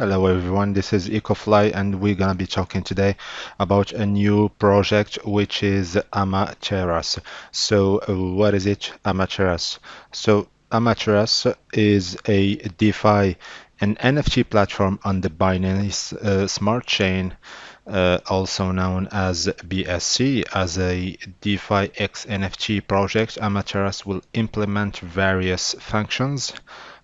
Hello everyone, this is EcoFly and we're gonna be talking today about a new project which is Amaterasu. So uh, what is it, Amaterasu? So Amaterasu is a DeFi and NFT platform on the Binance uh, Smart Chain, uh, also known as BSC. As a DeFi X NFT project, Amaterasu will implement various functions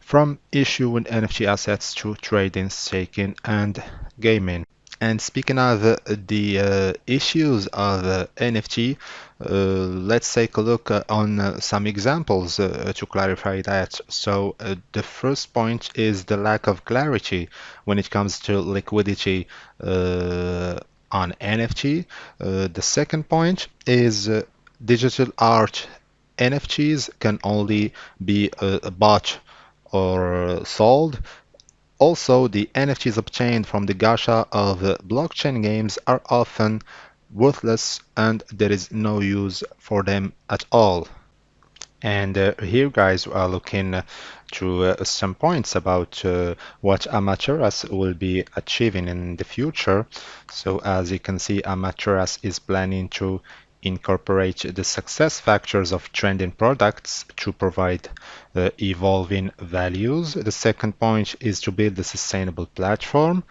from issuing NFT assets to trading, staking, and gaming. And speaking of uh, the uh, issues of uh, NFT, uh, let's take a look uh, on uh, some examples to clarify that. So the first point is the lack of clarity when it comes to liquidity on NFT. the second point is digital art NFTs can only be bought or sold. Also, the NFTs obtained from the gacha of blockchain games are often worthless and there is no use for them at all. And uh, here, guys, we are looking to uh, some points about uh, what Amaterasu will be achieving in the future. So, as you can see, Amaterasu is planning to incorporate the success factors of trending products to provide uh, evolving values. The second point is to build a sustainable platform.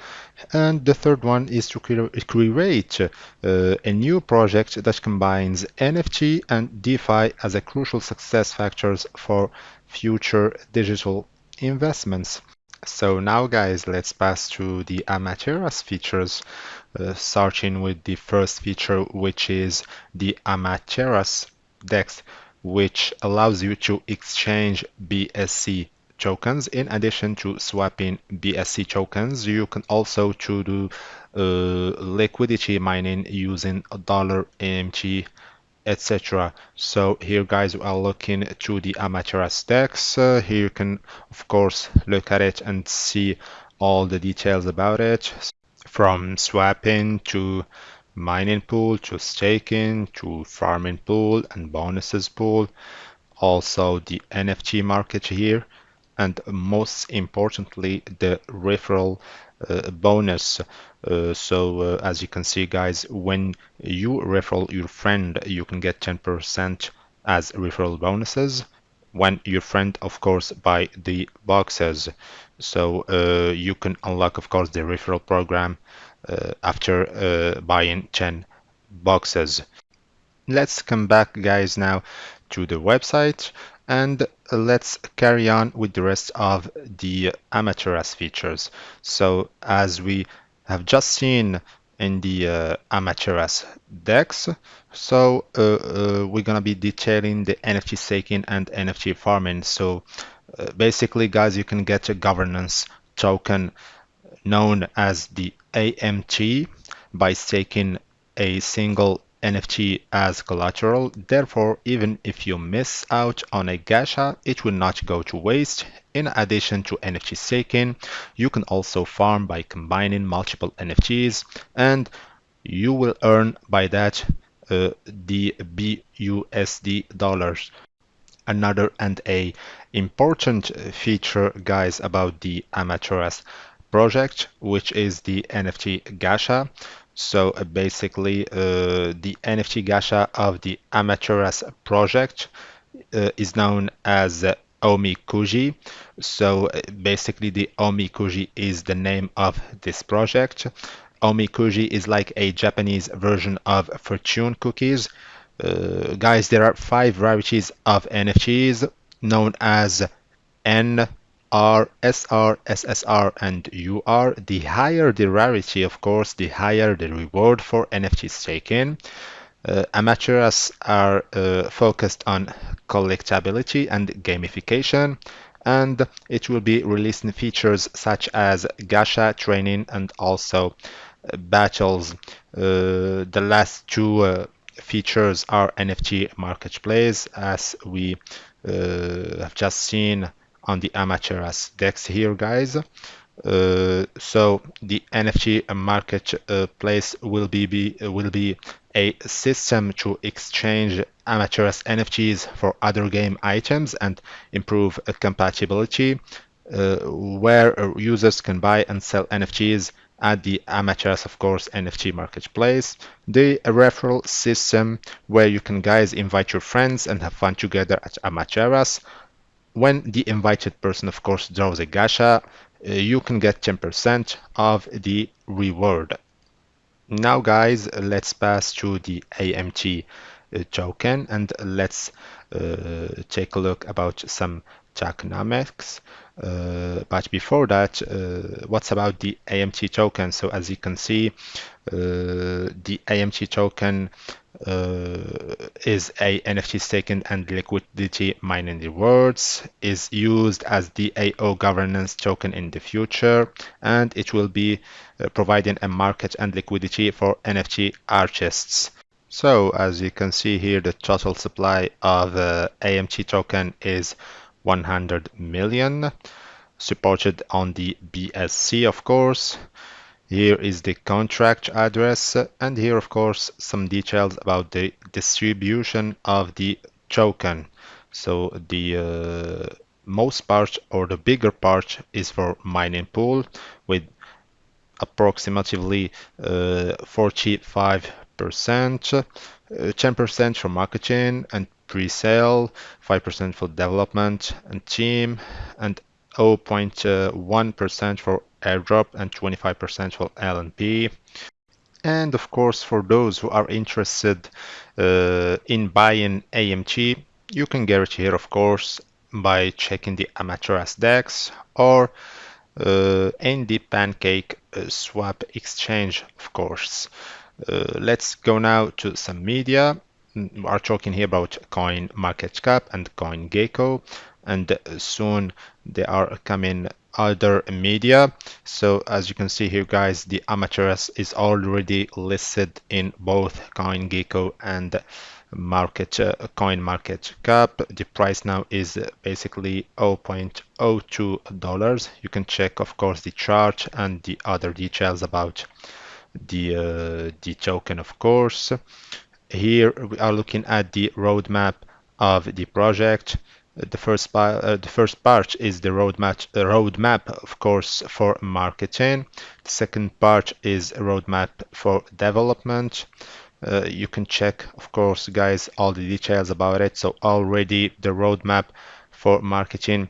And the third one is to cre create uh, a new project that combines NFT and DeFi as a crucial success factors for future digital investments. So now guys, let's pass to the Amaterasu features, uh, starting with the first feature, which is the Amaterasu DEX, which allows you to exchange BSC tokens. In addition to swapping BSC tokens, you can also to do uh, liquidity mining using dollar AMT etc. So here guys we are looking to the Amaterasu DEX. Uh, here you can of course look at it and see all the details about it from swapping to mining pool to staking to farming pool and bonuses pool. Also the NFT market here and most importantly the referral uh, bonus. Uh, so uh, as you can see guys when you refer your friend you can get 10% as referral bonuses when your friend of course buy the boxes so uh, you can unlock of course the referral program uh, after uh, buying 10 boxes let's come back guys now to the website and let's carry on with the rest of the Amaterasu features. So as we have just seen in the uh, DEX, so uh, uh, we're gonna be detailing the NFT staking and NFT farming. So uh, basically guys, you can get a governance token known as the AMT by staking a single NFT as collateral. Therefore, even if you miss out on a gacha, it will not go to waste. In addition to NFT staking, you can also farm by combining multiple NFTs and you will earn by that uh, the BUSD dollars. Another and a important feature guys about the Amaterasu project, which is the NFT gacha. So uh, basically, uh, the NFT gacha of the Amaterasu project uh, is known as uh, Omikuji. So uh, basically, the Omikuji is the name of this project. Omikuji is like a Japanese version of fortune cookies. Uh, guys, there are five varieties of NFTs known as N R, SR, SSR, and UR. The higher the rarity, of course, the higher the reward for NFTs taken. Uh, Amaterasu are uh, focused on collectability and gamification, and it will be releasing features such as gacha training and also uh, battles. Uh, the last two uh, features are NFT marketplace, as we uh, have just seen on the Amaterasu DEX here, guys. Uh, so the NFT marketplace uh, will be, be will be a system to exchange Amaterasu NFTs for other game items and improve compatibility. uh, where users can buy and sell NFTs at the Amaterasu, of course, NFT marketplace. The referral system where you can guys invite your friends and have fun together at Amaterasu. When the invited person, of course, draws a gacha, uh, you can get 10% of the reward. Now guys, let's pass to the AMT uh, token and let's uh, take a look about some tokenomics. Uh, but before that, uh, what's about the AMT token? So as you can see, uh, the AMT token uh, is a NFT staking and liquidity mining rewards, is used as the AO governance token in the future, and it will be uh, providing a market and liquidity for NFT artists. So as you can see here, the total supply of uh, AMT token is 100 million, supported on the BSC, of course. Here is the contract address, and here, of course, some details about the distribution of the token. So the uh, most part or the bigger part is for mining pool with approximately uh, 45 percent, 10% uh, for marketing and pre-sale, 5% for development and team, and 0.1% for airdrop and 25% for LNP. And of course, for those who are interested uh, in buying AMT, you can get it here, of course, by checking the Amaterasu DEX or uh, in the Pancake uh, Swap Exchange, of course. Uh, let's go now to some media. We are talking here about Coin Market Cap and CoinGecko, and soon they are coming other media. So as you can see here, guys, the Amaterasu is already listed in both CoinGecko and market uh, coin market cap. The price now is basically 0.02 dollars. You can check of course the chart and the other details about the uh, the token of course. Here we are looking at the roadmap of the project the first part, uh, the first part is the roadmap uh, roadmap of course for marketing the second part is a roadmap for development. Uh, you can check of course guys all the details about it. So already the roadmap for marketing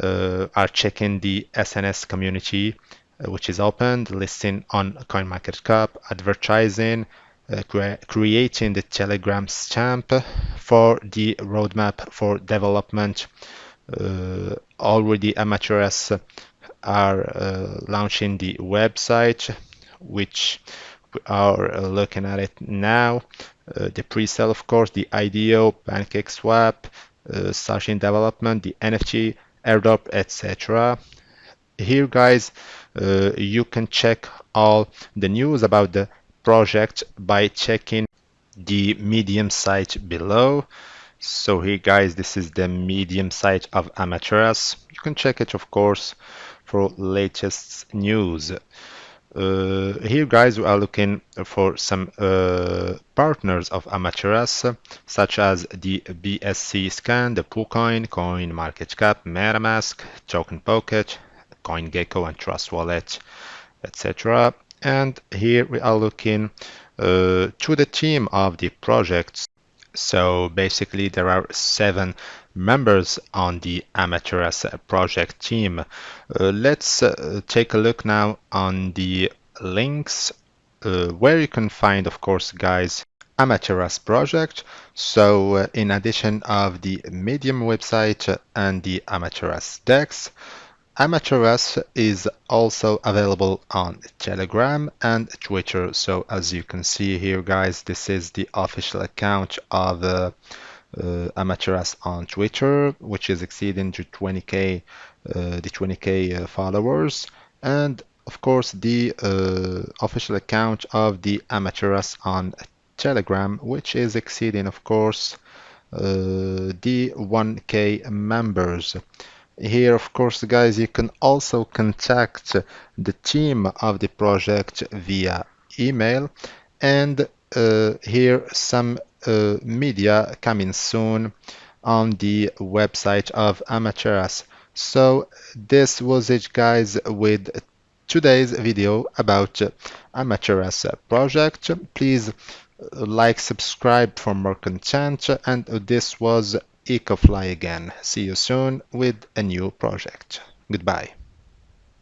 uh, are checking the SNS community uh, which is open, listing on CoinMarketCap, advertising, cre creating the Telegram stamp for the roadmap for development. Uh, already Amaterasu are uh, launching the website, which we are looking at it now. Uh, the pre-sale, of course, the IDO, Pancake Swap, uh, starting development, the NFT, airdrop, etc. Here, guys, uh, you can check all the news about the project by checking the medium site below. So here guys this is the medium site of Amaterasu. You can check it of course for latest news. Uh, here guys we are looking for some uh, partners of Amaterasu such as the BSC scan, the PooCoin, Coin Market Cap, MetaMask, Token Pocket, CoinGecko and Trust Wallet, etc. And here we are looking uh, to the team of the projects. So basically there are seven members on the Amaterasu project team. Uh, let's uh, take a look now on the links uh, where you can find, of course, guys, Amaterasu project. So uh, in addition of the Medium website and the Amaterasu DEX, Amaterasu is also available on Telegram and Twitter. So as you can see here, guys, this is the official account of uh, uh, on Twitter, which is exceeding to 20k, uh, the 20k uh, followers, and of course the uh, official account of the Amaterasu on Telegram, which is exceeding, of course, uh, the 1k members. Here, of course, guys, you can also contact the team of the project via email. And uh, here, some uh, media coming soon on the website of Amaterasu. So this was it guys with today's video about Amaterasu project. Please like, subscribe for more content and this was Ecofly again. See you soon with a new project. Goodbye.